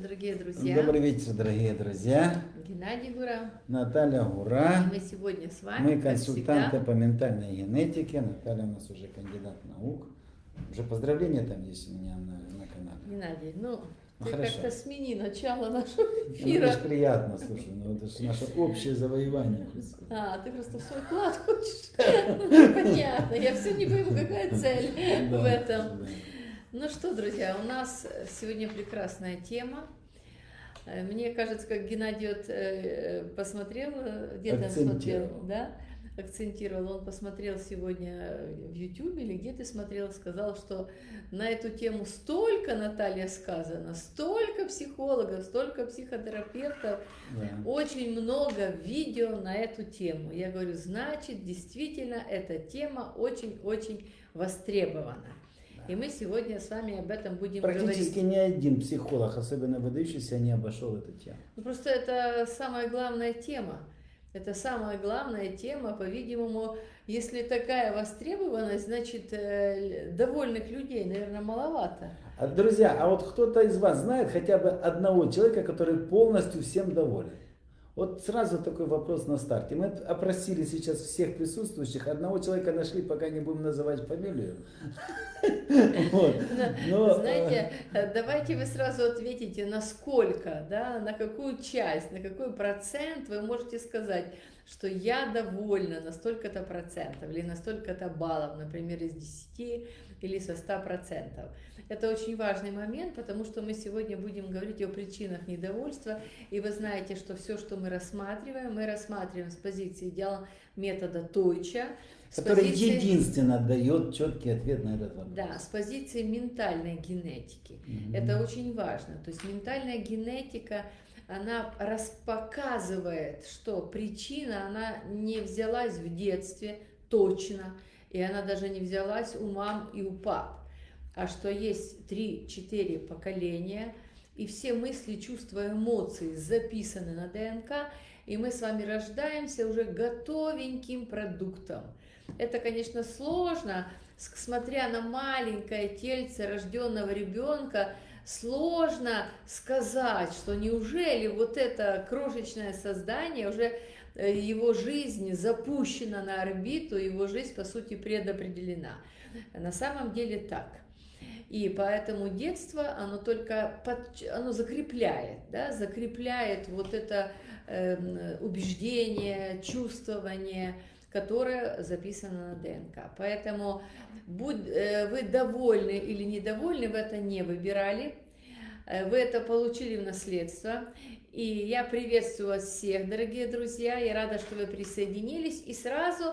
дорогие друзья. Добрый вечер, дорогие друзья. Геннадий Гура. Наталья Гура. И мы сегодня с вами, Мы консультанты всегда, по ментальной генетике. Наталья у нас уже кандидат наук. Уже поздравления там есть у меня на, на канале. Геннадий, ну, Ну, ты как-то смени начало нашего Ну, эфира. это ж приятно, слушай, ну это же наше общее завоевание. А, ты просто в свой вклад хочешь. Ну, Понятно, я все не пойму, какая цель в этом. Ну что, друзья, у нас сегодня прекрасная тема. Э, Мне кажется, как Геннадий вот, э, посмотрел, э, где там смотрел, да, акцентировал, он посмотрел сегодня в YouTube или где ты смотрел, сказал, что на эту тему столько, Наталья, сказано, столько психологов, столько психотерапевтов, Да. очень много видео на эту тему. Я говорю, значит, действительно, эта тема очень-очень востребована. И мы сегодня с вами об этом будем Практически говорить. ни один психолог, особенно выдающийся, не обошел эту тему. Ну, просто это самая главная тема. Это самая главная тема, по-видимому, если такая востребованность, значит, э, довольных людей, наверное, маловато. А, друзья, а вот кто-то из вас знает хотя бы одного человека, который полностью всем доволен? Вот сразу такой вопрос на старте. Мы опросили сейчас всех присутствующих. Одного человека нашли, пока не будем называть фамилию. Но, Знаете, э, давайте вы сразу ответите, насколько, да, на какую часть, на какой процент вы можете сказать, что я довольна на столько-то процентов или на столько-то баллов, например, из 10 или со 100 процентов. Это очень важный момент, потому что мы сегодня будем говорить о причинах недовольства, и вы знаете, что все, что мы рассматриваем, мы рассматриваем с позиции идеала метода Тойча, который позиции- единственно дает четкий ответ на этот вопрос. Да, с позиции ментальной генетики. Мгм. Это очень важно. То есть ментальная генетика, она распоказывает, что причина, она не взялась в детстве точно, и она даже не взялась у мам и у пап, а что есть 3-4 поколения, и все мысли, чувства, эмоции записаны на ДНК, и мы с вами рождаемся уже готовеньким продуктом. Это, конечно, сложно, смотря на маленькое тельце рожденного ребенка, сложно сказать, что неужели вот это крошечное создание уже э, его жизнь запущена на орбиту, его жизнь, по сути, предопределена. На самом деле так. И поэтому детство, оно только под- оно закрепляет, да, закрепляет вот это эм, убеждение, чувствование, которое записано на ДНК. Поэтому будь э, вы довольны или недовольны, вы это не выбирали, Э, вы это получили в наследство. И я приветствую вас всех, дорогие друзья. Я рада, что вы присоединились. И сразу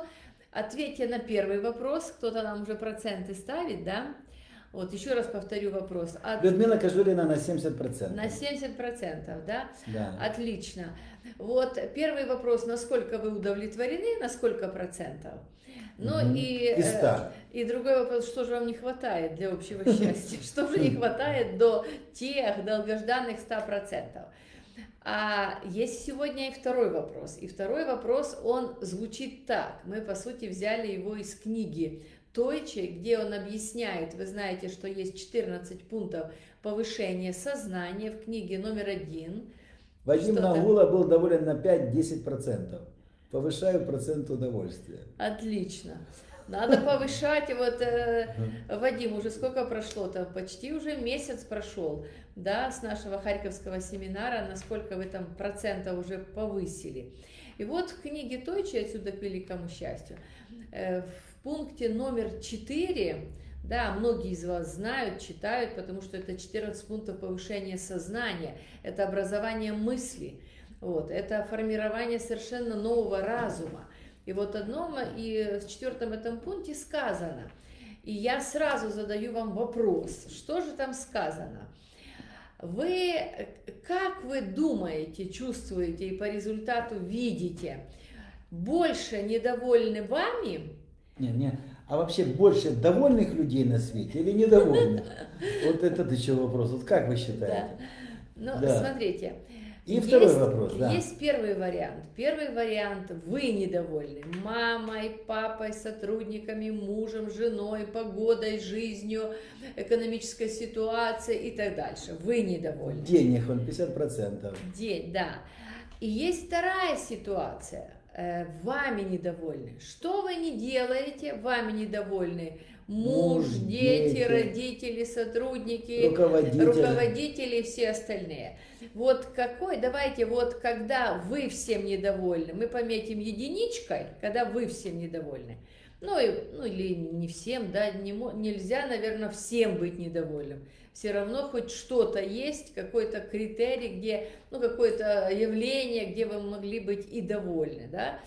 ответьте на первый вопрос. Кто-то нам уже проценты ставит, да? Вот еще раз повторю вопрос. От- Людмила Кожурина на 70%. на 70%, да? Да. Отлично. Вот первый вопрос, насколько вы удовлетворены, на сколько процентов? Ну Мгм. и, Из э, 100. и другой вопрос, что же вам не хватает для общего счастья? Что же не хватает до тех долгожданных 100%? А есть сегодня и второй вопрос. И второй вопрос, он звучит так. Мы, по сути, взяли его из книги Тойче, где он объясняет, вы знаете, что есть 14 пунктов повышения сознания в книге номер один. Вадим Что там? Нагула был доволен на 5-10%. Повышаю процент удовольствия. Отлично. Надо повышать. Вот, э, Вадим, уже сколько прошло-то? Почти уже месяц прошел, да, с нашего Харьковского семинара, насколько вы там процентов уже повысили. И вот в книге Тойчи «Отсюда к великому счастью» э, в пункте номер 4, да, многие из вас знают, читают, потому что это 14 пунктов повышения сознания, это образование мысли, вот, это формирование совершенно нового разума. И вот одном и в четвертом этом пункте сказано, и я сразу задаю вам вопрос, что же там сказано? Вы, как вы думаете, чувствуете и по результату видите, больше недовольны вами Не, не. А вообще больше довольных людей на свете или недовольных? Вот это еще вопрос. Вот как вы считаете? Ну, Да. смотрите. И второй есть, вопрос, да. Есть первый вариант. Первый вариант – вы недовольны мамой, папой, сотрудниками, мужем, женой, погодой, жизнью, экономической ситуацией и так дальше. Вы недовольны. Денег он 50%. День, да. И есть вторая ситуация. Э, Вами недовольны. Что вы не делаете, вами недовольны муж, Муж, дети, дети, родители, сотрудники, Руководитель. руководители и все остальные. Вот какой, давайте, вот когда вы всем недовольны, мы пометим единичкой, когда вы всем недовольны. Ну, и, ну или не всем, да, не, нельзя, наверное, всем быть недовольным. Все равно хоть что-то есть, какой-то критерий, где, ну, какое-то явление, где вы могли быть и довольны, да.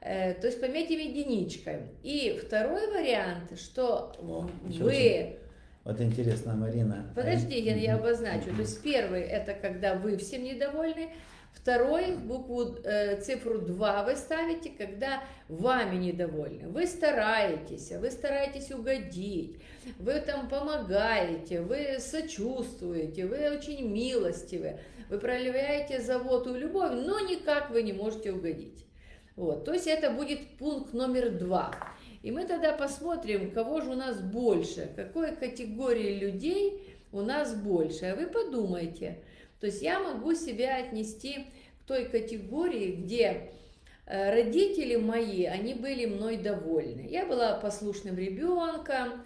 Э, То есть пометим единичкой. И второй вариант, что О, вы. Вот интересно, Марина. Подожди, я, я обозначу. То есть первый это когда вы всем недовольны, второй букву э, цифру 2 вы ставите, когда вами недовольны. Вы стараетесь, вы стараетесь угодить, вы там помогаете, вы сочувствуете, вы очень милостивы, вы проявляете заботу и любовь, но никак вы не можете угодить. Вот, то есть это будет пункт номер два. И мы тогда посмотрим, кого же у нас больше, какой категории людей у нас больше. А вы подумайте. То есть я могу себя отнести к той категории, где э, родители мои, они были мной довольны. Я была послушным ребенком,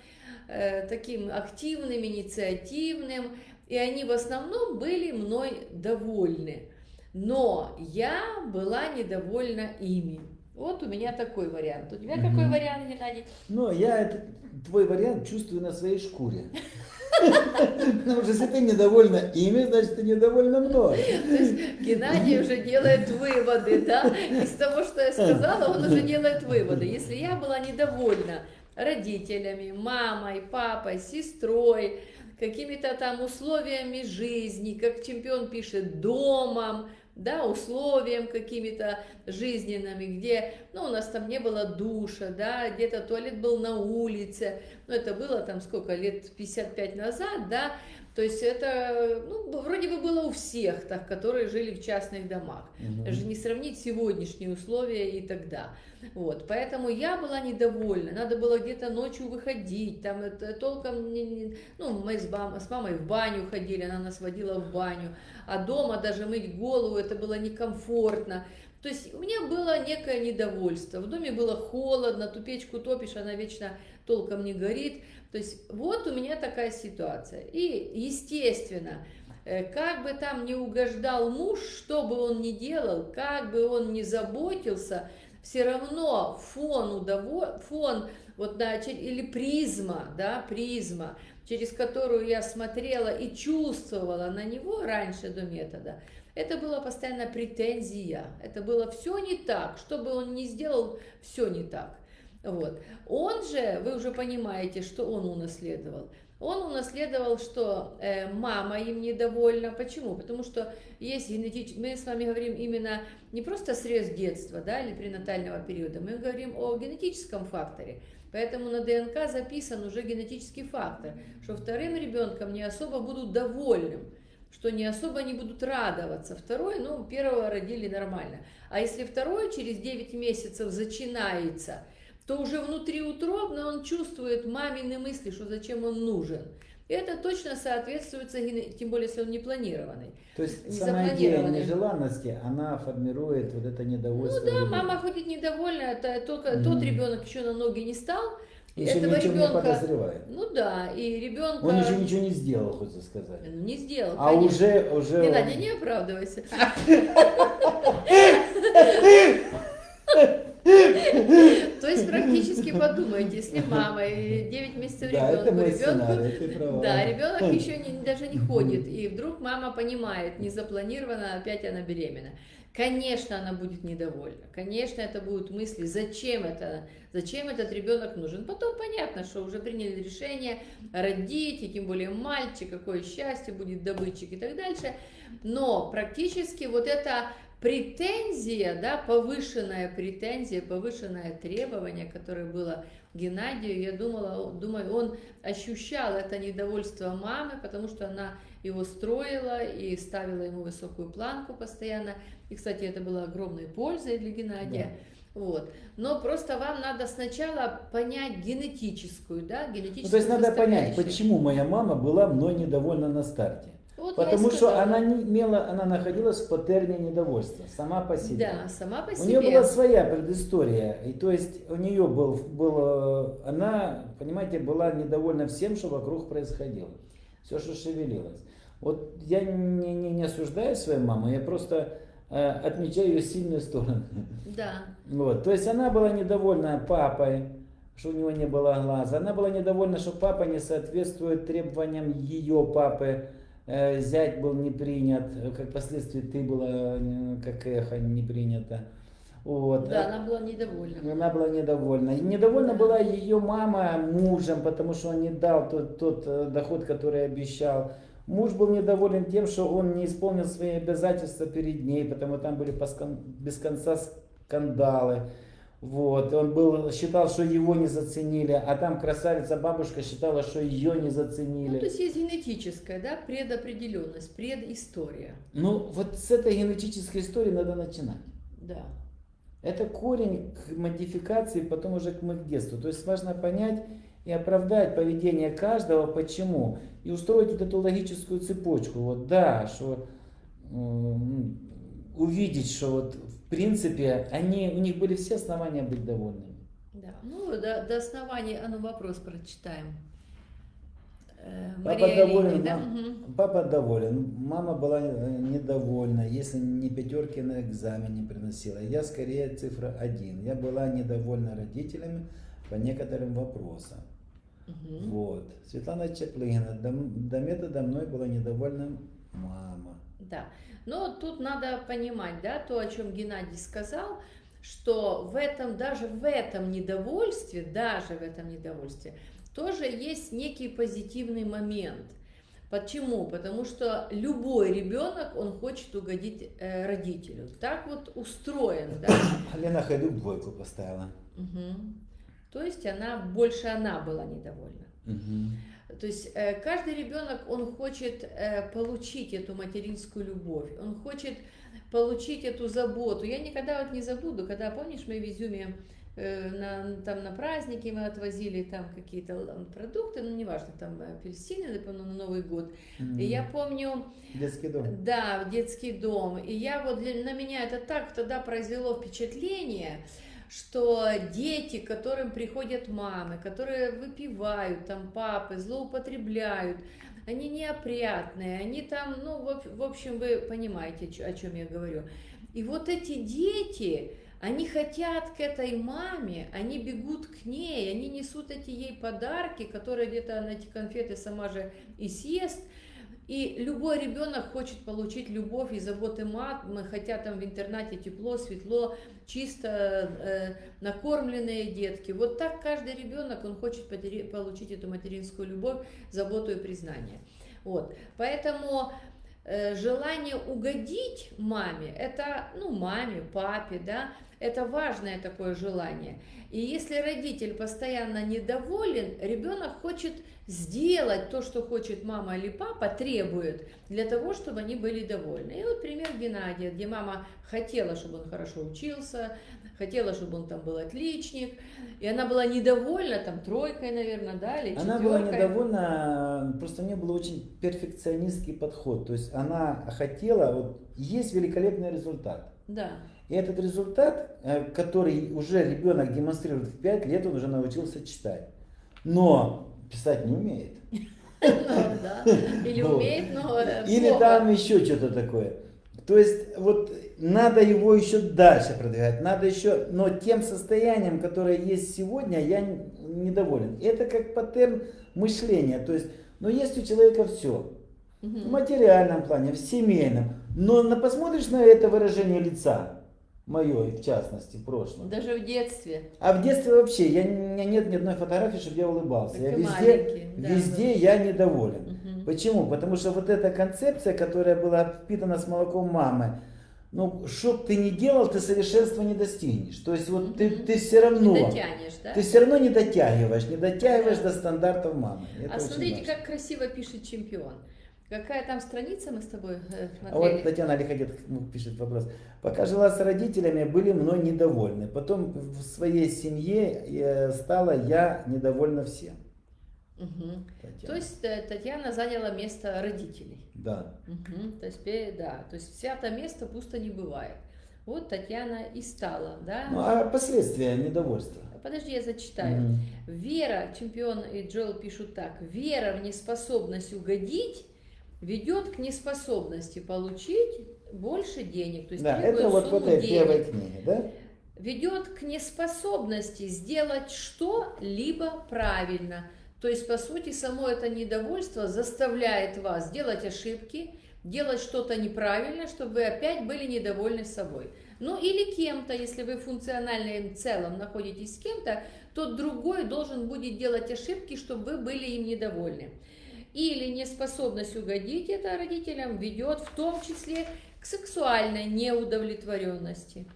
э, таким активным, инициативным, и они в основном были мной довольны. Но я была недовольна ими. Вот у меня такой вариант. У тебя какой Мгм. вариант, Геннадий? Ну, я это, твой вариант чувствую на своей шкуре. Потому что если ты недовольна ими, значит ты недовольна мной. То есть Геннадий уже делает выводы, да? Из того, что я сказала, он уже делает выводы. Если я была недовольна родителями, мамой, папой, сестрой, какими-то там условиями жизни, как чемпион пишет, домом, да, условиям какими-то жизненными, где, ну, у нас там не было душа, да, где-то туалет был на улице, ну, это было там сколько, лет 55 назад, да, то есть это, ну, вроде бы было у всех, так, которые жили в частных домах. Мгм. Даже не сравнить сегодняшние условия и тогда. Вот, поэтому я была недовольна. Надо было где-то ночью выходить, там это толком не, не- ну мы с, бам- с мамой в баню ходили, она нас водила в баню, а дома даже мыть голову это было некомфортно. То есть у меня было некое недовольство. В доме было холодно, ту печку топишь, она вечно толком не горит. То есть вот у меня такая ситуация. И естественно, э, как бы там не угождал муж, что бы он ни делал, как бы он ни заботился, все равно фон, удово... фон вот, да, или призма, да, призма, через которую я смотрела и чувствовала на него раньше до метода, это была постоянно претензия, это было все не так, что бы он ни сделал, все не так. Вот. Он же, вы уже понимаете, что он унаследовал. Он унаследовал, что э, мама им недовольна. Почему? Потому что есть генетический... Мы с вами говорим именно не просто срез детства да, или пренатального периода, мы говорим о генетическом факторе. Поэтому на ДНК записан уже генетический фактор, что вторым ребенком не особо будут довольным, что не особо не будут радоваться. Второй, ну, первого родили нормально. А если второй через 9 месяцев зачинается, то уже внутриутробно он чувствует мамины мысли, что зачем он нужен. Это точно соответствует, тем более, если он не планированный. То есть Не сама идея нежеланности, она формирует вот это недовольство. Ну да, ребенка. мама ходит недовольная, это только Мгм. тот ребенок еще на ноги не стал. Еще этого ничего не ребенка- подозревает. Ну да, и ребенка Он еще ничего не сделал, хочется сказать. Ну, не сделал. А конечно. уже, уже... он- Геннадий, не оправдывайся. То есть практически подумайте, если мама и 9 месяцев ребенку, ребенку, да, ребенок еще не, даже не ходит, и вдруг мама понимает, не запланировано, опять она беременна. Конечно, она будет недовольна. Конечно, это будут мысли, зачем это, зачем этот ребенок нужен. Потом понятно, что уже приняли решение родить, и тем более мальчик, какое счастье, будет добытчик и так дальше. Но практически вот эта претензия, да, повышенная претензия, повышенное требование, которое было Геннадию, я думала, думаю, он ощущал это недовольство мамы, потому что она его строила и ставила ему высокую планку постоянно. И, кстати, это было огромной пользой для Геннадия. Да. Вот. Но просто вам надо сначала понять генетическую, да, генетическую Ну, то есть надо понять, почему моя мама была мной недовольна на старте. Вот Потому что она не имела, она находилась в паттерне недовольства, сама по себе. Да, сама по У себе. нее была своя предыстория, и то есть у нее был, был, она, понимаете, была недовольна всем, что вокруг происходило, все, что шевелилось. Вот я не, не, не осуждаю свою маму, я просто э, отмечаю ее сильную сторону. Да. Вот, то есть она была недовольна папой, что у него не было глаза. Она была недовольна, что папа не соответствует требованиям ее папы. Э, Зять был не принят, как последствие ты была э, как эхо не принята. Вот. Да, она была недовольна. Она была недовольна. И недовольна Да. была ее мама мужем, потому что он не дал тот, тот э, доход, который обещал. Муж был недоволен тем, что он не исполнил свои обязательства перед ней, потому там были без конца скандалы. Вот. Он был, считал, что его не заценили, а там красавица бабушка считала, что ее не Ну, заценили. то есть есть генетическая, да, предопределенность, предыстория. Ну, вот с этой генетической истории надо начинать. Да. Это корень к модификации, потом уже к детству. То есть важно понять и оправдать поведение каждого, почему. И устроить вот эту логическую цепочку. Вот да, что м, увидеть, что вот в принципе они, у них были все основания быть довольными. Да. Ну, до, до основания, а ну вопрос прочитаем. Э, Папа Мария доволен, да? мам-. Папа доволен, мама была э, недовольна, если не пятерки на экзамене приносила. Я скорее цифра один. Я была недовольна родителями по некоторым вопросам. Мгм. Вот. Светлана Чаплыгина. До, до метода мной была недовольна мама. Да. Но тут надо понимать, да, то, о чем Геннадий сказал, что в этом, даже в этом недовольстве, даже в этом недовольстве, тоже есть некий позитивный момент. Почему? Потому что любой ребенок, он хочет угодить э, родителю. Так вот устроен, да? Лена Хайдук двойку поставила. Мгм. То есть она, больше она была недовольна. Мгм. То есть э, каждый ребенок, он хочет э, получить эту материнскую любовь, он хочет получить эту заботу. Я никогда вот не забуду, когда, помнишь, мы в Изюме э, на, там на праздники мы отвозили там какие-то продукты, ну неважно, там апельсины, например, на Новый год. И я помню, Детский дом. да, в детский дом. И я вот для, на меня это так тогда произвело впечатление, что дети, к которым приходят мамы, которые выпивают, там папы, злоупотребляют, они неопрятные, они там, ну, в, об- в общем, вы понимаете, о чем я говорю. И вот эти дети, они хотят к этой маме, они бегут к ней, они несут эти ей подарки, которые где-то она эти конфеты сама же и съест. И любой ребенок хочет получить любовь и заботы мамы, хотя там в интернате тепло, светло, чисто э, накормленные детки. Вот так каждый ребенок, он хочет получить эту материнскую любовь, заботу и признание. Вот. Поэтому э, желание угодить маме, это, ну, маме, папе, да, это важное такое желание. И если родитель постоянно недоволен, ребенок хочет сделать то, что хочет мама или папа, требует, для того, чтобы они были довольны. И вот пример Геннадия, где мама хотела, чтобы он хорошо учился, хотела, чтобы он там был отличник, и она была недовольна, там, тройкой, наверное, да, или Она была недовольна, просто у нее был очень перфекционистский подход. То есть она хотела, вот есть великолепный результат. Да. И этот результат, э, который уже ребенок демонстрирует в 5 лет, он уже научился читать. Но писать не умеет. Ну. Или умеет, но э, Или там еще что-то такое. То есть вот надо его еще дальше продвигать, надо еще, но тем состоянием, которое есть сегодня, я недоволен. Это как паттерн мышления, то есть, но есть у человека все, в материальном плане, в семейном, но на, посмотришь на это выражение лица, мое в частности, в прошлом, Даже в детстве. а в детстве вообще, я, нет ни одной фотографии, чтобы я улыбался, Как я везде, да, везде я недоволен. Мгм. Почему? Потому что вот эта концепция, которая была впитана с молоком мамы, ну, что бы ты ни делал, ты совершенства не достигнешь. То есть вот ты, ты все равно, Не дотянешь, да? ты все равно не дотягиваешь, не дотягиваешь Да. до стандартов мамы. Это А смотрите, важно. как красиво пишет чемпион. Какая там страница мы с тобой э, А вот смотрели? Татьяна Лиходет пишет вопрос. Пока жила с родителями, были мной недовольны. Потом в своей семье э, стала я недовольна всем. Татьяна. То есть э, Татьяна заняла место родителей. Да. Мгм. То есть, да, то есть свято место пусто не бывает. Вот Татьяна и стала, да? Ну а последствия недовольства? Подожди, я зачитаю. Мгм. Вера, чемпион и Джоэл пишут так, вера в неспособность угодить ведет к неспособности получить больше денег. То есть Да, это вот в этой денег. первой книге, да? ведет к неспособности сделать что-либо правильно. То есть, по сути, само это недовольство заставляет вас делать ошибки, делать что-то неправильно, чтобы вы опять были недовольны собой. Ну или кем-то, если вы функционально в целом находитесь с кем-то, то другой должен будет делать ошибки, чтобы вы были им недовольны. Или неспособность угодить это родителям ведет в том числе к сексуальной неудовлетворенности.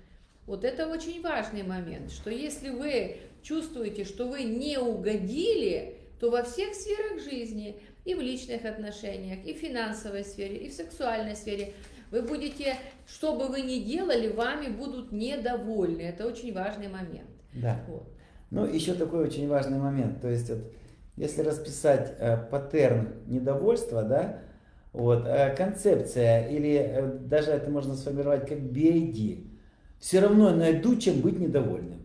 Вот это очень важный момент, что если вы чувствуете, что вы не угодили, то во всех сферах жизни, и в личных отношениях, и в финансовой сфере, и в сексуальной сфере, вы будете, что бы вы ни делали, вами будут недовольны. Это очень важный момент. Да. Вот. Ну, еще такой очень важный момент. То есть, вот, если расписать э, паттерн недовольства, да, вот, э, концепция, или э, даже это можно сформировать как BID, все равно найду, чем быть недовольным.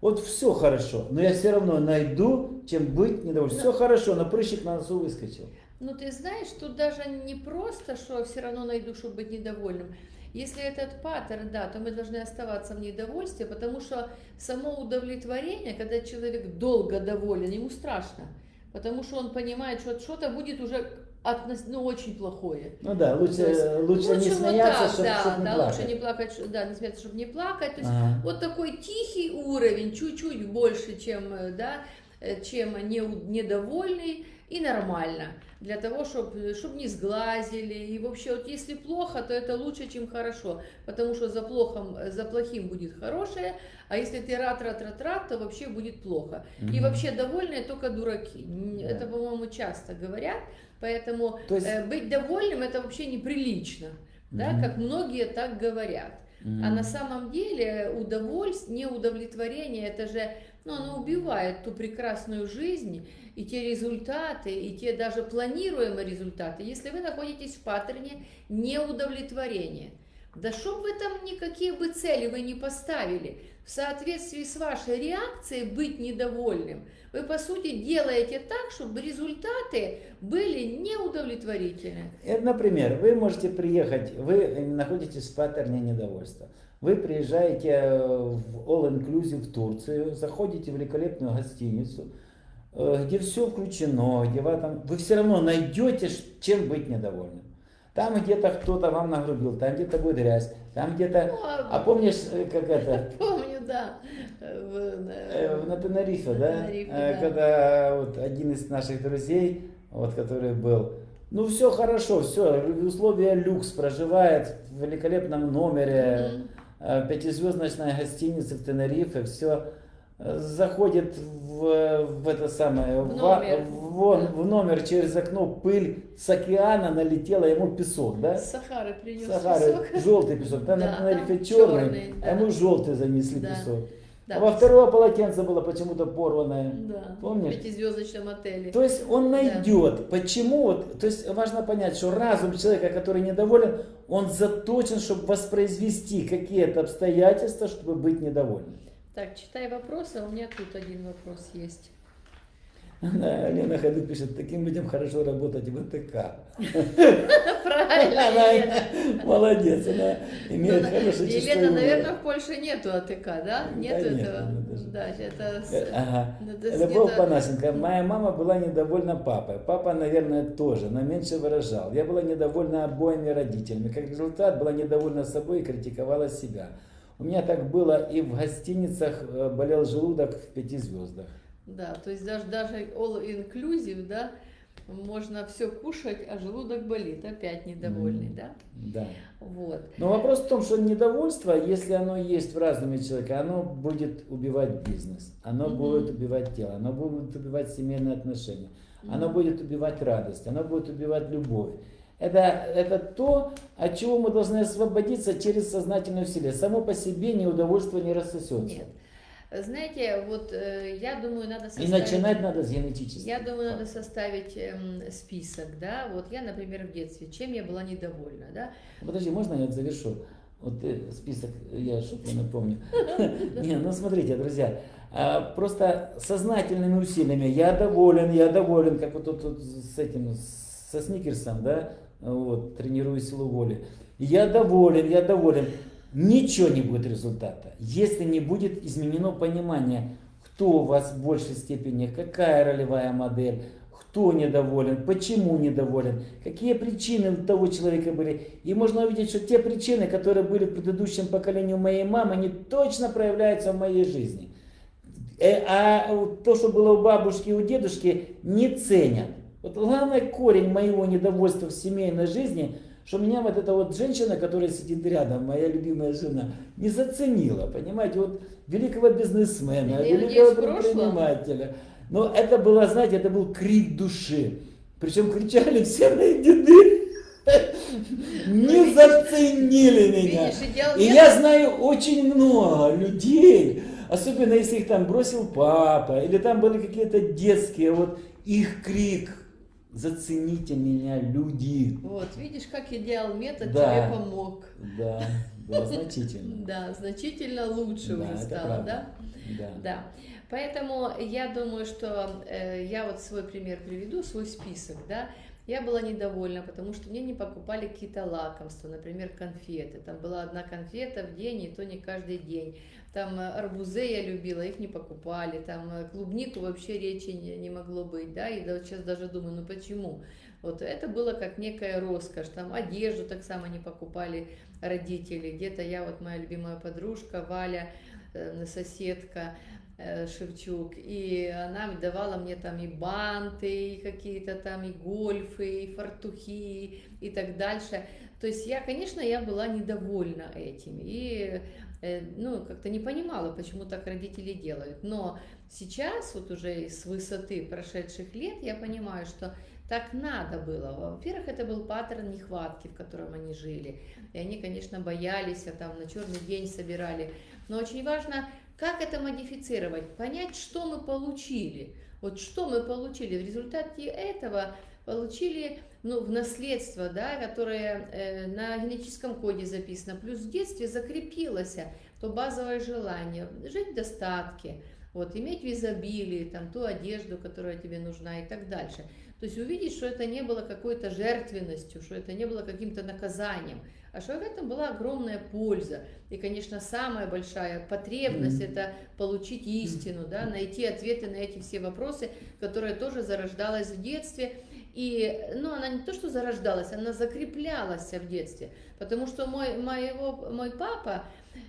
Вот все хорошо, но я все равно найду, чем быть недовольным. Все хорошо, но прыщик на носу выскочил. Ну, ты знаешь, тут даже не просто, что все равно найду, чтобы быть недовольным. Если этот паттерн, да, то мы должны оставаться в недовольстве, потому что само удовлетворение, когда человек долго доволен, ему страшно, потому что он понимает, что что-то будет уже относ- ну, очень плохое. Ну да, лучше, То есть лучше, не вот смеяться, так, чтобы да, не да, плакать. лучше не плакать, да, не смеяться, чтобы не плакать. То есть Ага. вот такой тихий уровень, чуть-чуть больше, чем, э, да, э, чем не, недовольный и нормально. Для того, чтобы чтоб не сглазили. И вообще, вот если плохо, то это лучше, чем хорошо. Потому что за, плохом, за плохим будет хорошее, а если ты рад, рад, рад, рад, то вообще будет плохо. И Мгм. вообще довольные только дураки. Да. Это, по-моему, часто говорят. Поэтому То есть- э, быть довольным это вообще неприлично. Да, Мгм. как многие так говорят. А Мгм. на самом деле удовольствие, неудовлетворение, это же, ну, оно убивает ту прекрасную жизнь и те результаты, и те даже планируемые результаты, если вы находитесь в паттерне неудовлетворения. Да чтоб вы там никакие бы цели вы не поставили, в соответствии с вашей реакцией быть недовольным, вы по сути делаете так, чтобы результаты были неудовлетворительны. Это, например, вы можете приехать, вы находитесь в паттерне недовольства. Вы приезжаете э, в All Inclusive в Турцию, заходите в великолепную гостиницу, э, где все включено, где вы, там, вы все равно найдете, чем быть недовольным. Там где-то кто-то вам нагрубил, там где-то будет грязь, там где-то... Ну, а- А помнишь, э, как это, Помню, да. в- На Тенерифе, да? Тенерифе, да. Когда вот один из наших друзей, вот который был, ну все хорошо, все, условия люкс, проживает в великолепном номере, Мгм. э, пятизвездочной гостинице в Тенерифе, все заходит в, в это самое, В ва- номер. вон, Да. в номер через окно пыль с океана налетела ему песок, да? Сахары принес Сахары, песок. желтый песок, там Да, на Тенерифе черный, черный, а да. ему желтый занесли Да. песок. Да. А во второго полотенце было почему-то порванное. Да, Помнишь? в пятизвездочном отеле. То есть он найдет, почему, вот, то есть важно понять, что разум человека, который недоволен, он заточен, чтобы воспроизвести какие-то обстоятельства, чтобы быть недовольным. Так, читай вопросы, а у меня тут один вопрос есть. Да, Лена Ходу пишет, таким людям хорошо работать в АТК. Правильно, Она молодец, она имеет Ну, хорошее чувство Елена, наверное, в Польше нету АТК, да? Нету нет, этого? Да, это... Любовь Панасенко. Моя мама была недовольна папой. Папа, наверное, тоже, но меньше выражал. Я была недовольна обоими родителями. Как результат, была недовольна собой и критиковала себя. У меня так было и в гостиницах э, болел желудок в пяти звездах. Да, то есть даже, даже all inclusive, да, можно все кушать, а желудок болит, опять недовольный, Мгм. да? Да. Вот. Но вопрос в том, что недовольство, если оно есть в разуме человека, оно будет убивать бизнес, оно Мгм. будет убивать тело, оно будет убивать семейные отношения, Оно будет убивать радость, оно будет убивать любовь. Это, это то, от чего мы должны освободиться через сознательное усилие. Само по себе неудовольствие не рассосется. Нет. Знаете, вот э, я думаю, надо И начинать надо с генетического. Я думаю, надо составить эм, список, да. Вот я, например, в детстве, чем я была недовольна, да. Подожди, можно я завершу? Вот ты список, я что-то напомню. Не, ну смотрите, друзья, а, просто сознательными усилиями я доволен, я доволен, как вот тут с этим, со Сникерсом, да, вот, тренирую силу воли. Я доволен, я доволен ничего не будет результата, если не будет изменено понимание, кто у вас в большей степени, какая ролевая модель, кто недоволен, почему недоволен, какие причины у того человека были. И можно увидеть, что те причины, которые были в предыдущем поколении у моей мамы, они точно проявляются в моей жизни. Э, а то, что было у бабушки и у дедушки, не ценят. Вот главный корень моего недовольства в семейной жизни – что меня вот эта вот женщина, которая сидит рядом, моя любимая жена, не заценила, понимаете, вот великого бизнесмена, Я великого предпринимателя. Но это было, знаете, это был крик души. Причем кричали все мои деды. Не ну, заценили меня. И я знаю очень много людей, особенно если их там бросил папа, или там были какие-то детские, вот их крик, Зацените меня, люди. Вот, видишь, как я делал метод, да, тебе помог. Да, да, значительно. Да, значительно лучше уже стало, да? Да. Да. Поэтому я думаю, что э, я вот свой пример приведу, свой список, да. Я была недовольна, потому что мне не покупали какие-то лакомства, например, конфеты. Там была одна конфета в день, и то не каждый день. Там э, арбузы я любила, их не покупали, там э, клубнику вообще речи не, не могло быть, да, и сейчас даже думаю, ну почему? Вот это было как некая роскошь, там одежду так само не покупали родители, где-то я, вот моя любимая подружка Валя, э, соседка, Шевчук, и она давала мне там и банты, и какие-то там, и гольфы, и фартухи, и так дальше. То есть я, конечно, я была недовольна этим, и Э, ну, как-то не понимала, почему так родители делают. Но сейчас, вот уже с высоты прошедших лет, я понимаю, что так надо было. Во-первых, это был паттерн нехватки, в котором они жили. И они, конечно, боялись, а там на черный день собирали. Но очень важно, как это модифицировать, понять, что мы получили. Вот что мы получили. В результате этого получили ну, в наследство, да, которое э, на генетическом коде записано, плюс в детстве закрепилось то базовое желание жить в достатке, вот, иметь в изобилии там, ту одежду, которая тебе нужна и так дальше. То есть увидеть, что это не было какой-то жертвенностью, что это не было каким-то наказанием, а что в этом была огромная польза. И, конечно, самая большая потребность mm-hmm. это получить истину, да, найти ответы на эти все вопросы, которые тоже зарождалась в детстве. И, ну, она не то, что зарождалась, она закреплялась в детстве. Потому что мой, моего, мой папа,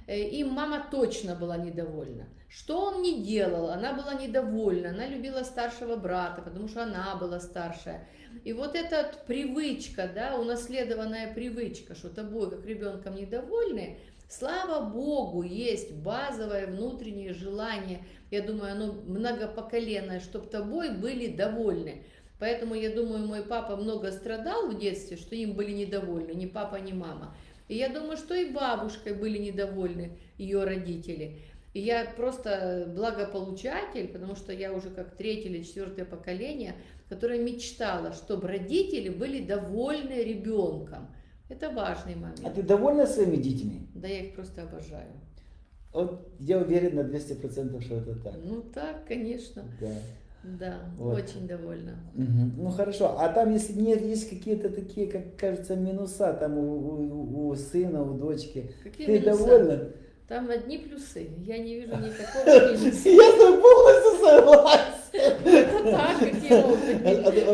им мама точно была недовольна. Что он не делал, она была недовольна, она любила старшего брата, потому что она была старшая. И вот эта привычка, да, унаследованная привычка, что тобой как ребенком недовольны, слава Богу, есть базовое внутреннее желание, я думаю, оно многопоколенное, чтобы тобой были довольны. Поэтому, я думаю, мой папа много страдал в детстве, что им были недовольны, ни папа, ни мама. И я думаю, что и бабушкой были недовольны ее родители. И я просто благополучатель, потому что я уже как третье или четвертое поколение, которое мечтало, чтобы родители были довольны ребенком. Это важный момент. А ты довольна своими детьми? Да, я их просто обожаю. Вот я уверен на 200%, что это так. Ну так, конечно. Да. Да, вот. очень довольна. Угу. Ну хорошо, а там если нет, есть какие-то такие, как кажется, минуса там у, у, у сына, у дочки. Какие Ты минуса? довольна? Там одни плюсы. Я не вижу никакого минуса. Я с тобой полностью согласен.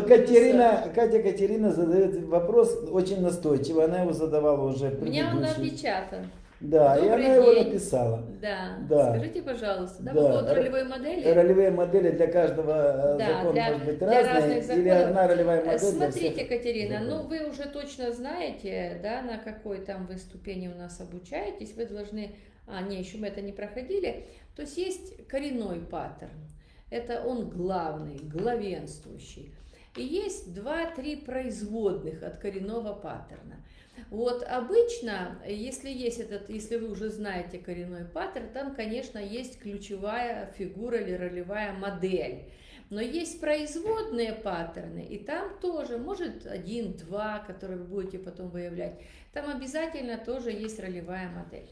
Катерина, Катя Катерина задает вопрос очень настойчиво. Она его задавала уже Меня он напечатан. Да, Добрый и она день. его написала. Да. да. Скажите, пожалуйста, да, да. по поводу ролевой модели? Ролевые модели для каждого э, да, закона для, может быть разные, для или одна ролевая модель Смотрите, Катерина, ну вы уже точно знаете, да, на какой там вы ступени у нас обучаетесь, вы должны, а, не, еще мы это не проходили, то есть есть коренной паттерн, это он главный, главенствующий. и есть два-три производных от коренного паттерна. Вот обычно, если есть этот, если вы уже знаете коренной паттерн, там, конечно, есть ключевая фигура или ролевая модель. Но есть производные паттерны, и там тоже, может, один-два, которые вы будете потом выявлять. Там обязательно тоже есть ролевая модель.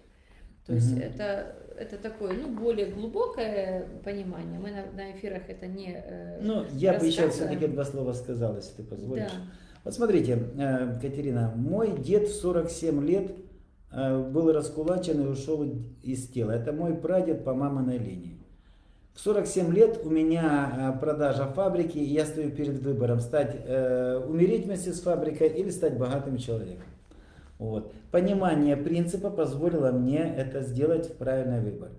То есть mm это, это такое, ну, более глубокое понимание. Мы на, на эфирах это не э, Ну, я бы еще все-таки два слова сказал, если ты позволишь. Да. Вот смотрите, э, Катерина, мой дед в 47 лет э, был раскулачен и ушел из тела. Это мой прадед по маминой линии. В 47 лет у меня э, продажа фабрики, и я стою перед выбором стать, умереть вместе с фабрикой или стать богатым человеком. Вот. Понимание принципа позволило мне это сделать в правильный выбор.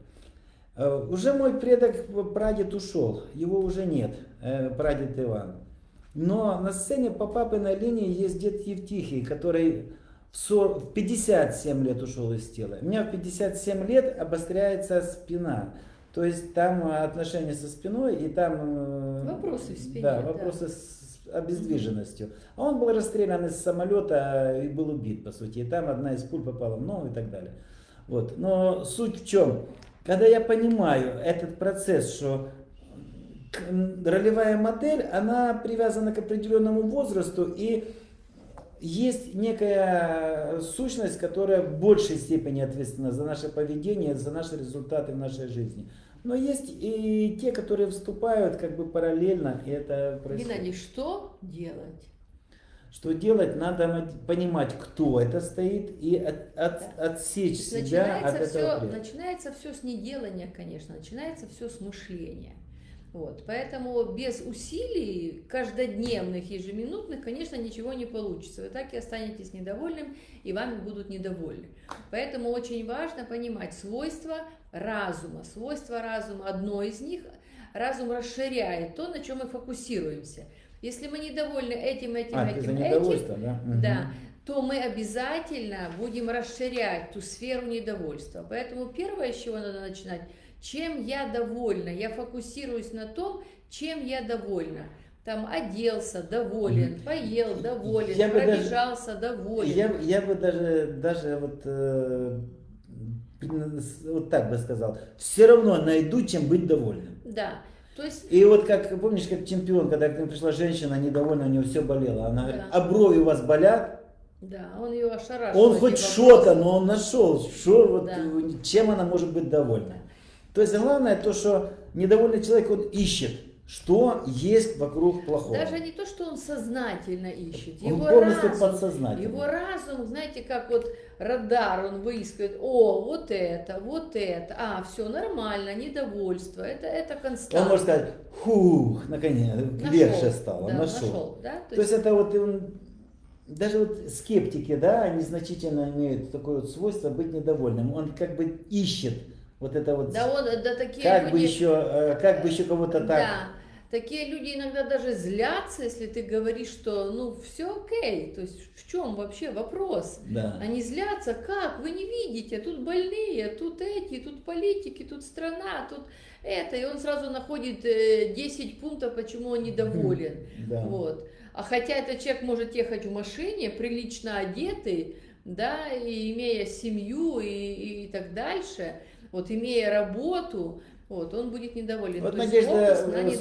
Э, уже мой предок, прадед ушел, его уже нет, э, прадед Иван. Но на сцене по папиной линии есть дед Евтихий, который в 57 лет ушел из тела. У меня в 57 лет обостряется спина. То есть там отношения со спиной и там... Э, вопросы в спине. Да, вопросы да. с обездвиженностью. А он был расстрелян из самолета и был убит, по сути. И там одна из пуль попала в ногу и так далее. Вот. Но суть в чем? Когда я понимаю этот процесс, что ролевая модель, она привязана к определенному возрасту и есть некая сущность, которая в большей степени ответственна за наше поведение, за наши результаты в нашей жизни. Но есть и те, которые вступают как бы параллельно, и это происходит. Геннадий, что делать? Что делать? Надо понимать, кто это стоит, и от, от, да. отсечь себя от все, этого. Начинается все с неделания, конечно, начинается все с мышления. Вот, поэтому без усилий каждодневных, ежеминутных, конечно, ничего не получится. Вы так и останетесь недовольным, и вами будут недовольны. Поэтому очень важно понимать свойства разума. Свойства разума, одно из них, разум расширяет то, на чем мы фокусируемся. Если мы недовольны этим, этим, а, этим, этим, да? да, то мы обязательно будем расширять ту сферу недовольства. Поэтому первое, с чего надо начинать – чем я довольна. Я фокусируюсь на том, чем я довольна. Там оделся, доволен, поел, доволен, я пробежался, даже, доволен. Я, я бы даже, даже вот, э, вот так бы сказал, все равно найду, чем быть довольным. Да. То есть... И вот как, помнишь, как чемпион, когда к нему пришла женщина, недовольна, у нее все болело. Она говорит, а брови у вас болят? Да, он ее ошарашил. Он хоть что-то, но он нашел, что, вот, да. чем она может быть довольна. То есть главное то, что недовольный человек, он ищет, что есть вокруг плохого. Даже не то, что он сознательно ищет. Его он полностью разум, подсознательно. Его разум, знаете, как вот радар, он выискивает, о, вот это, вот это, а, все нормально, недовольство, это, это константа. Он может сказать, фух, наконец, нашел, легче стало, да, нашел. нашел да? То, то есть, есть это вот он, даже вот скептики, да, они значительно имеют такое вот свойство быть недовольным. Он как бы ищет вот это вот. Да, он, да такие как люди... бы еще, э, как бы еще кого-то так. Да. Такие люди иногда даже злятся, если ты говоришь, что ну все окей, то есть в чем вообще вопрос? Да. Они злятся, как? Вы не видите, тут больные, тут эти, тут политики, тут страна, тут это, и он сразу находит 10 э, пунктов, почему он недоволен. Да. Вот. А хотя этот человек может ехать в машине, прилично одетый, да, и имея семью и, и так дальше, вот имея работу, вот, он будет недоволен. Вот, То Надежда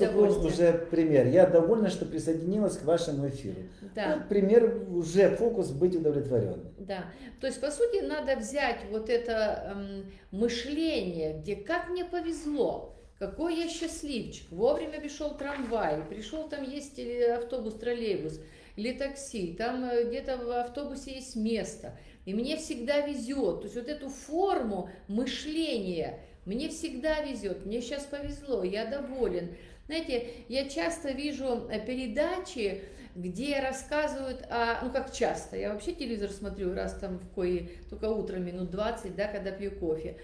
Супрун уже пример. Я довольна, что присоединилась к вашему эфиру. Да. Вот пример, уже фокус быть удовлетворенным. Да. То есть, по сути, надо взять вот это эм, мышление, где как мне повезло, какой я счастливчик, вовремя пришел трамвай, пришел там есть автобус, троллейбус или такси, там э, где-то в автобусе есть место – и мне всегда везет. То есть вот эту форму мышления мне всегда везет. Мне сейчас повезло, я доволен. Знаете, я часто вижу э, передачи, где рассказывают о, ну как часто, я вообще телевизор смотрю раз там в кое, только утром минут 20, да, когда пью кофе.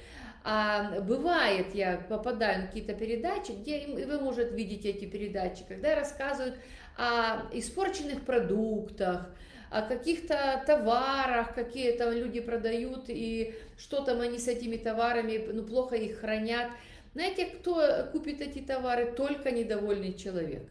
А бывает, я попадаю на какие-то передачи, где вы можете видеть эти передачи, когда рассказывают о испорченных продуктах, о каких-то товарах, какие там люди продают, и что там они с этими товарами, ну, плохо их хранят. Знаете, кто купит эти товары? Только недовольный человек.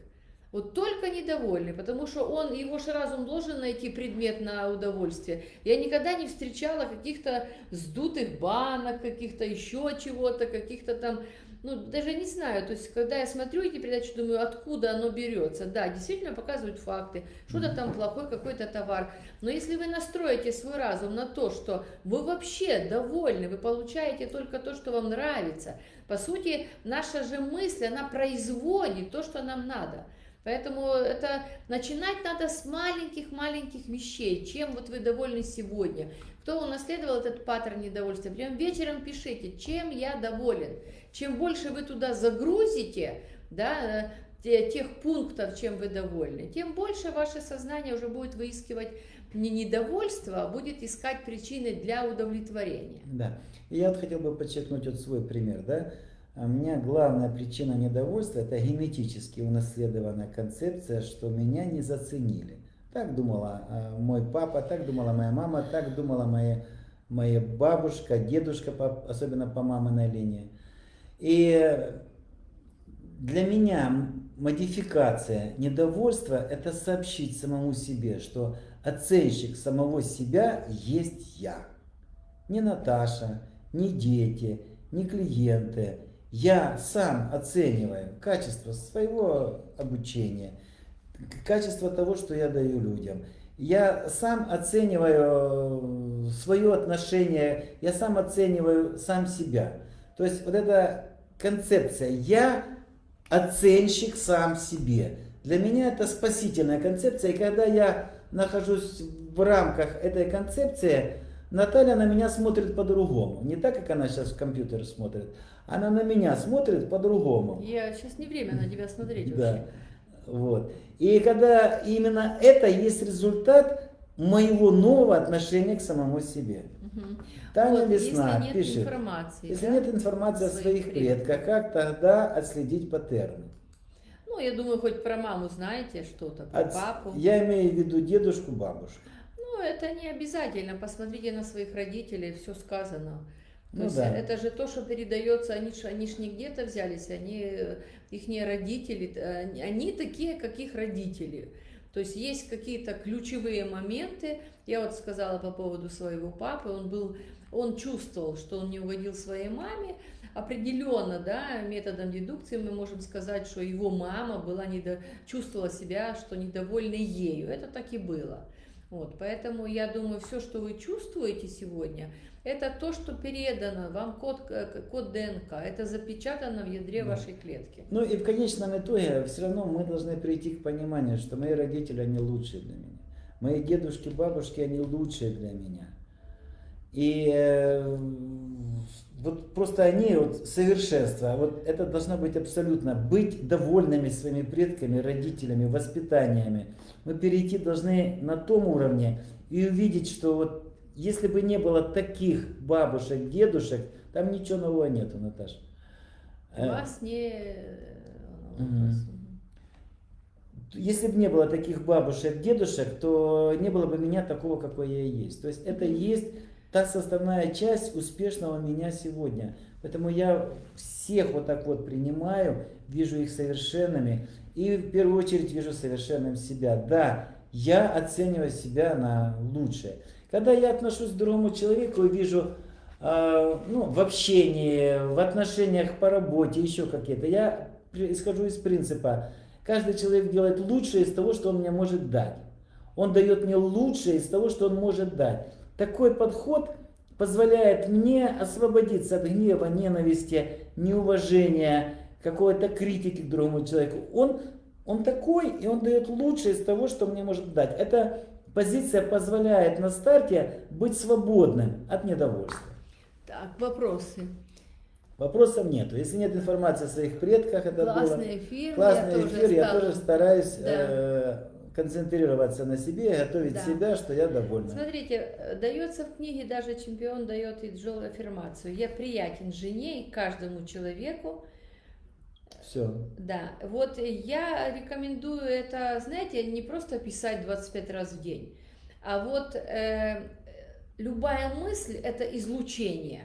Вот только недовольный, потому что он, его же разум должен найти предмет на удовольствие. Я никогда не встречала каких-то сдутых банок, каких-то еще чего-то, каких-то там ну, даже не знаю, то есть, когда я смотрю эти передачи, думаю, откуда оно берется. Да, действительно показывают факты, что-то там плохой какой-то товар. Но если вы настроите свой разум на то, что вы вообще довольны, вы получаете только то, что вам нравится, по сути, наша же мысль, она производит то, что нам надо. Поэтому это начинать надо с маленьких-маленьких вещей, чем вот вы довольны сегодня. Кто унаследовал этот паттерн недовольствия, прям вечером пишите, чем я доволен. Чем больше вы туда загрузите, да, тех пунктов, чем вы довольны, тем больше ваше сознание уже будет выискивать не недовольство, а будет искать причины для удовлетворения. Да. И я вот хотел бы подчеркнуть вот свой пример, да. У меня главная причина недовольства – это генетически унаследованная концепция, что меня не заценили. Так думала э, мой папа, так думала моя мама, так думала моя, моя бабушка, дедушка, особенно по маминой линии. И для меня модификация недовольства – это сообщить самому себе, что оценщик самого себя есть я. Не Наташа, не дети, не клиенты. Я сам оцениваю качество своего обучения – качество того, что я даю людям. Я сам оцениваю э, свое отношение, я сам оцениваю сам себя. То есть вот эта концепция «я оценщик сам себе». Для меня это спасительная концепция, и когда я нахожусь в рамках этой концепции, Наталья на меня смотрит по-другому. Не так, как она сейчас в компьютер смотрит. Она на меня смотрит по-другому. Я сейчас не время на тебя смотреть да. вообще. Вот. И когда именно это есть результат моего нового отношения к самому себе. Угу. Таня вот, Весна если нет пишет, информации, если да? нет информации о своих предках, как тогда отследить паттерны? Ну, я думаю, хоть про маму знаете что-то, про От... папу. Я имею в виду дедушку, бабушку. Ну, это не обязательно. Посмотрите на своих родителей, все сказано. То ну, есть да. это же то, что передается, они ж, они ж не где-то взялись, они, их не родители, они такие, как их родители. То есть есть какие-то ключевые моменты. Я вот сказала по поводу своего папы, он был, он чувствовал, что он не угодил своей маме. Определенно, да, методом дедукции мы можем сказать, что его мама была недо... чувствовала себя, что недовольна ею. Это так и было. Вот, поэтому я думаю, все, что вы чувствуете сегодня, это то, что передано вам код, э, код ДНК, это запечатано в ядре да. вашей клетки. Ну и в конечном итоге все равно мы должны прийти к пониманию, что мои родители, они лучшие для меня. Мои дедушки, бабушки, они лучшие для меня. И э, вот просто они вот совершенство. Вот это должно быть абсолютно быть довольными своими предками, родителями, воспитаниями. Мы перейти должны на том уровне и увидеть, что вот если бы не было таких бабушек, дедушек, там ничего нового нету, Наташа. У вас не... Если бы не было таких бабушек, дедушек, то не было бы меня такого, какой я и есть. То есть это и есть та составная часть успешного меня сегодня. Поэтому я всех вот так вот принимаю, вижу их совершенными и в первую очередь вижу совершенным себя. Да, я оцениваю себя на лучшее. Когда я отношусь к другому человеку и вижу э, ну, в общении, в отношениях по работе, еще какие-то, я исхожу из принципа, каждый человек делает лучшее из того, что он мне может дать. Он дает мне лучшее из того, что он может дать. Такой подход позволяет мне освободиться от гнева, ненависти, неуважения, какой-то критики к другому человеку. Он, он такой, и он дает лучшее из того, что мне может дать. Это позиция позволяет на старте быть свободным от недовольства. Так, вопросы. Вопросов нету. Если нет информации о своих предках, это Классный было... эфир. Классный я эфир. Тоже я тоже стараюсь да. э, концентрироваться на себе, готовить да. себя, что я довольна. Смотрите, э, дается в книге, даже чемпион дает и Джол аффирмацию. Я приятен жене и каждому человеку, все. Да, вот я рекомендую это, знаете, не просто писать 25 раз в день, а вот э, любая мысль – это излучение.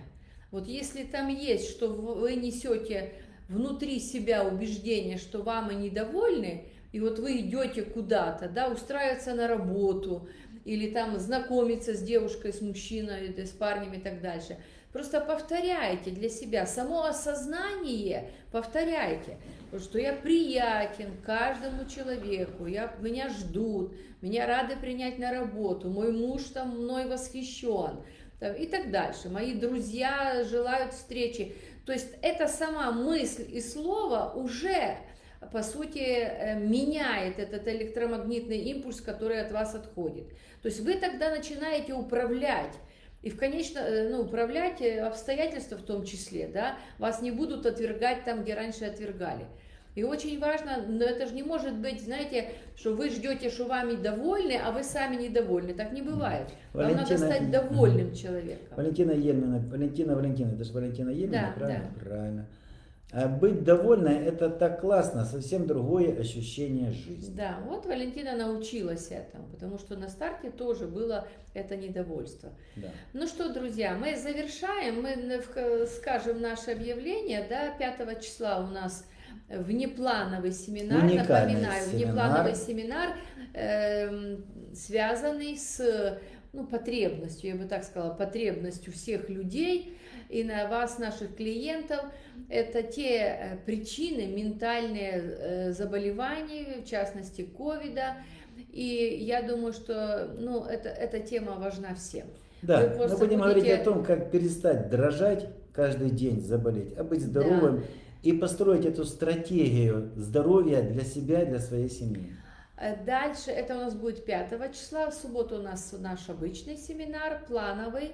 Вот если там есть, что вы несете внутри себя убеждение, что вам недовольны, И вот вы идете куда-то, да, устраиваться на работу, или там знакомиться с девушкой, с мужчиной, с парнем и так дальше. Просто повторяйте для себя, само осознание повторяйте, что я приятен каждому человеку, я, меня ждут, меня рады принять на работу, мой муж там мной восхищен там, и так дальше. Мои друзья желают встречи. То есть это сама мысль и слово уже по сути, э, меняет этот электромагнитный импульс, который от вас отходит. То есть вы тогда начинаете управлять и в конечно, э, ну, управлять э, обстоятельства в том числе, да, вас не будут отвергать там, где раньше отвергали. И очень важно, но это же не может быть, знаете, что вы ждете, что вами довольны, а вы сами недовольны. Так не бывает. Вам надо стать довольным человеком. Валентина Ельмина, Валентина Валентина, это же Валентина Ельмина, да, правильно? Да. Правильно. А быть довольной это так классно, совсем другое ощущение жизни. Да, вот Валентина научилась этому, потому что на старте тоже было это недовольство. Да. Ну что, друзья, мы завершаем, мы скажем наше объявление, да, 5 числа у нас внеплановый семинар, Уникальный напоминаю, семинар. внеплановый семинар, э, связанный с ну, потребностью, я бы так сказала, потребностью всех людей и на вас, наших клиентов. Это те э, причины, ментальные э, заболевания, в частности, ковида. И я думаю, что ну, это, эта тема важна всем. Да, мы будем будете- говорить о том, как перестать дрожать каждый день, заболеть, а быть здоровым и построить эту стратегию здоровья для себя, для своей семьи. Э, Дальше, это у нас будет 5 числа, в субботу у нас наш обычный семинар, плановый.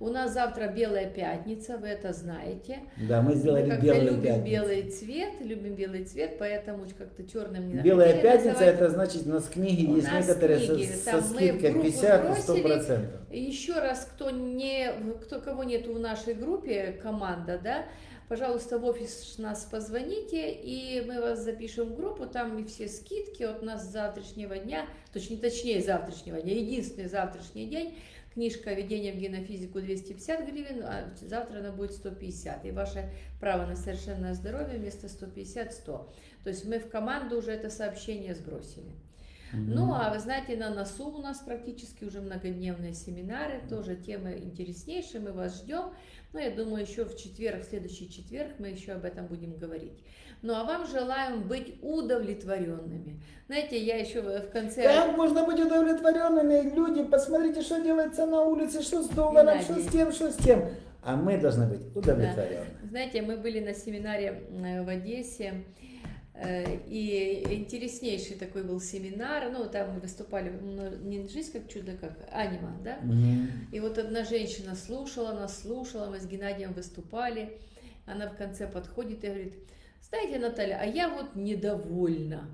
У нас завтра Белая Пятница, вы это знаете. Да, мы сделали Мы белую любим пятницу. белый цвет, любим белый цвет, поэтому как-то черным не Белая пятница, называть. это значит, у нас книги У есть нас некоторые книги, со, там со скидкой группу 50 и 100 сбросили. процентов. Еще раз, кто не, кто кого нет в нашей группе, команда, да, пожалуйста, в офис нас позвоните, и мы вас запишем в группу, там и все скидки от нас с завтрашнего дня, точнее, точнее завтрашнего дня, единственный завтрашний день, книжка «Введение в генофизику» 250 гривен, а завтра она будет 150, и ваше право на совершенное здоровье вместо 150 – 100. То есть мы в команду уже это сообщение сбросили. Ну, а вы знаете, на носу у нас практически уже многодневные семинары, тоже темы интереснейшие, мы вас ждем. Но я думаю, еще в четверг, в следующий четверг мы еще об этом будем говорить. Ну, а вам желаем быть удовлетворенными. Знаете, я еще в конце... Как можно быть удовлетворенными? Люди, посмотрите, что делается на улице, что с долларом, что с Геннадий. тем, что с тем. А мы должны быть удовлетворены. Знаете, мы были на семинаре э, в Одессе, и интереснейший такой был семинар, ну, там мы выступали, не «Жизнь как чудо», как «Анима», да? Мгм. И вот одна женщина слушала нас, слушала, мы с Геннадием выступали. Она в конце подходит и говорит, знаете, Наталья, а я вот недовольна.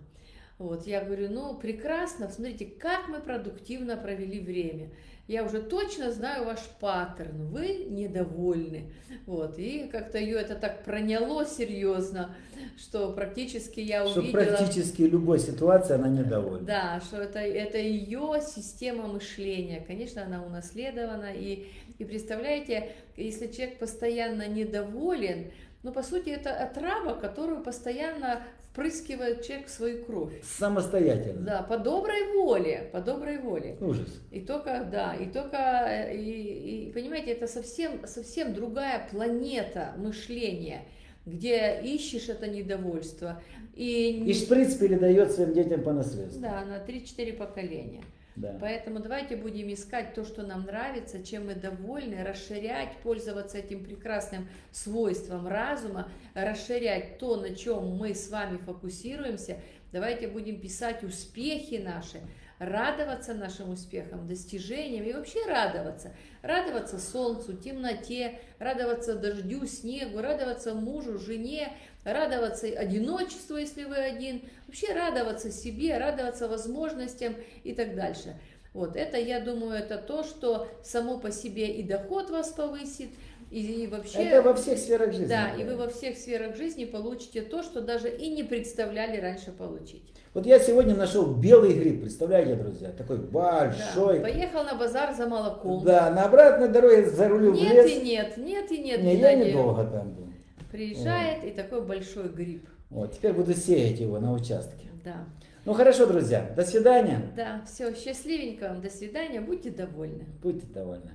Вот, я говорю, ну, прекрасно, смотрите, как мы продуктивно провели время. Я уже точно знаю ваш паттерн, вы недовольны. Вот, и как-то ее это так проняло серьезно, что практически я Что увидела... практически любой ситуации она недовольна. Да, что это, это ее система мышления. Конечно, она унаследована. И, и представляете, если человек постоянно недоволен, ну, по сути, это отрава, которую постоянно впрыскивает человек свою кровь. Самостоятельно. Да, по доброй воле, по доброй воле. Ужас. И только, да, и только, э, и, и, понимаете, это совсем, совсем другая планета мышления, где ищешь это недовольство. И, И шприц передает своим детям по наследству. да, на 3-4 поколения. Да. Поэтому давайте будем искать то, что нам нравится, чем мы довольны, расширять, пользоваться этим прекрасным свойством разума, расширять то, на чем мы с вами фокусируемся. Давайте будем писать успехи наши, радоваться нашим успехам, достижениям и вообще радоваться. Радоваться солнцу, темноте, радоваться дождю, снегу, радоваться мужу, жене, радоваться одиночеству, если вы один, вообще радоваться себе, радоваться возможностям и так дальше. Вот это, я думаю, это то, что само по себе и доход вас повысит, и, и вообще... Это во всех сферах жизни. Да, и вы во всех сферах жизни получите то, что даже и не представляли раньше получить. Вот я сегодня нашел белый гриб, представляете, друзья? Такой Да. большой. Поехал на базар за молоком. Да, на обратной дороге зарулил в Нет лес. и нет, нет и нет. Не, я недолго там был. Приезжает и такой большой гриб. Вот, теперь буду сеять его на участке. Да. Ну хорошо, друзья, до свидания. Да, все, счастливенько вам, до свидания, будьте довольны. Будьте довольны.